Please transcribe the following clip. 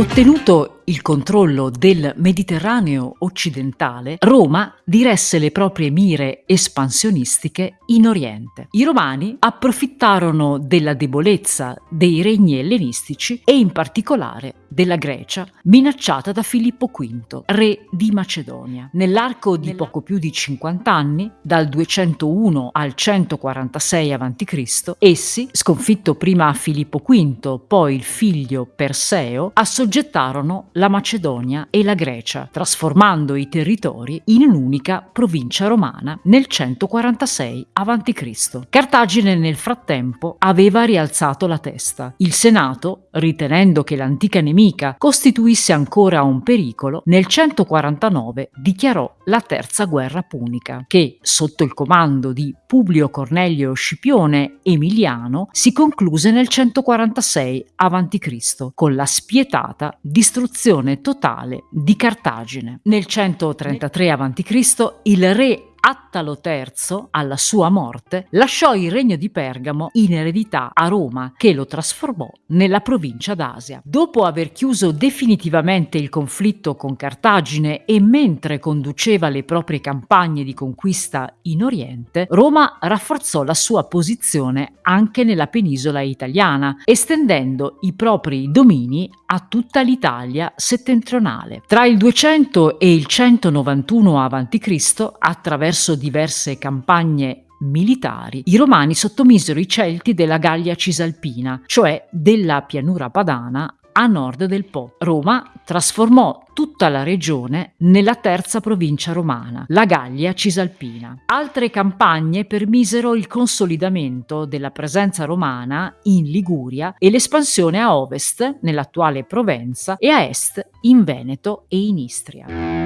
Ottenuto il controllo del Mediterraneo occidentale, Roma diresse le proprie mire espansionistiche in Oriente. I romani approfittarono della debolezza dei regni ellenistici e in particolare della Grecia, minacciata da Filippo V, re di Macedonia. Nell'arco di poco più di 50 anni, dal 201 al 146 a.C., essi, sconfitto prima Filippo V, poi il figlio Perseo, assoggettarono la Macedonia e la Grecia, trasformando i territori in un'unica provincia romana nel 146 a.C. Cartagine nel frattempo aveva rialzato la testa. Il Senato, ritenendo che l'antica nemica costituisse ancora un pericolo, nel 149 dichiarò la Terza Guerra Punica, che, sotto il comando di Publio Cornelio Scipione Emiliano, si concluse nel 146 a.C. con la spietata distruzione distruzione totale di Cartagine. Nel 133 a.C. il re Attalo III, alla sua morte, lasciò il regno di Pergamo in eredità a Roma, che lo trasformò nella provincia d'Asia. Dopo aver chiuso definitivamente il conflitto con Cartagine e mentre conduceva le proprie campagne di conquista in Oriente, Roma rafforzò la sua posizione anche nella penisola italiana, estendendo i propri domini a tutta l'Italia settentrionale. Tra il 200 e il 191 a.C., attraverso attraverso diverse campagne militari, i romani sottomisero i Celti della Gallia Cisalpina, cioè della pianura padana a nord del Po. Roma trasformò tutta la regione nella terza provincia romana, la Gallia Cisalpina. Altre campagne permisero il consolidamento della presenza romana in Liguria e l'espansione a ovest, nell'attuale Provenza, e a est in Veneto e in Istria.